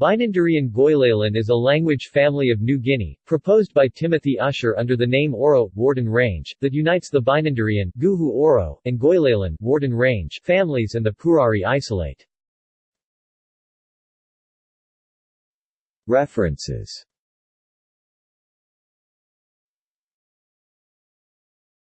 Binanderean Goilalan is a language family of New Guinea, proposed by Timothy Usher under the name Oro, Wharton Range, that unites the Binanderean Guhu Oro, and Goilalan Wharton Range families and the Purari isolate. References